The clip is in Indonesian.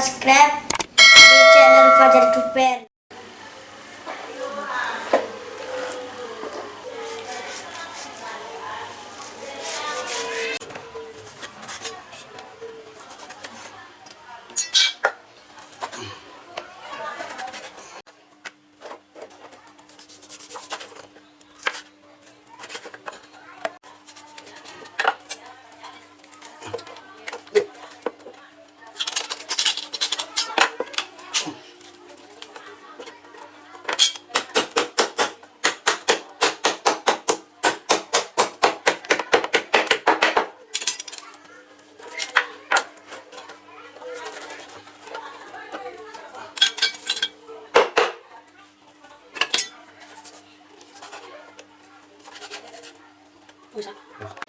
subscribe di channel Fajar Duper. 보자.